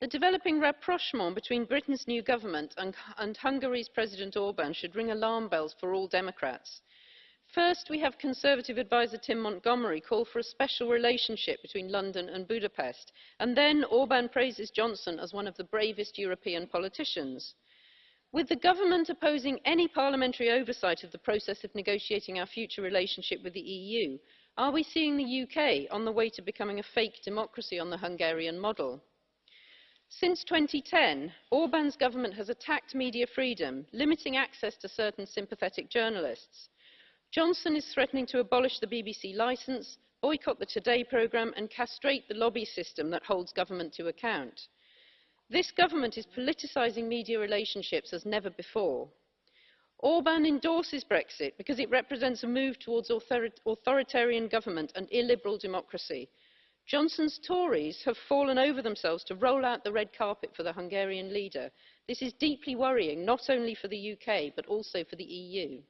The developing rapprochement between Britain's new government and, and Hungary's President Orban should ring alarm bells for all Democrats. First, we have Conservative adviser Tim Montgomerie call for a special relationship between London and Budapest, and then Orban praises Johnson as one of the bravest European politicians. With the government opposing any parliamentary oversight of the process of negotiating our future relationship with the EU, are we seeing the UK on the way to becoming a fake democracy on the Hungarian model? Since 2010, Orban's government has attacked media freedom, limiting access to certain sympathetic journalists. Johnson is threatening to abolish the BBC licence, boycott the Today programme and castrate the lobby system that holds government to account. This government is politicising media relationships as never before. Orban endorses Brexit because it represents a move towards author authoritarian government and illiberal democracy. Johnson's Tories have fallen over themselves to roll out the red carpet for the Hungarian leader. This is deeply worrying, not only for the UK, but also for the EU.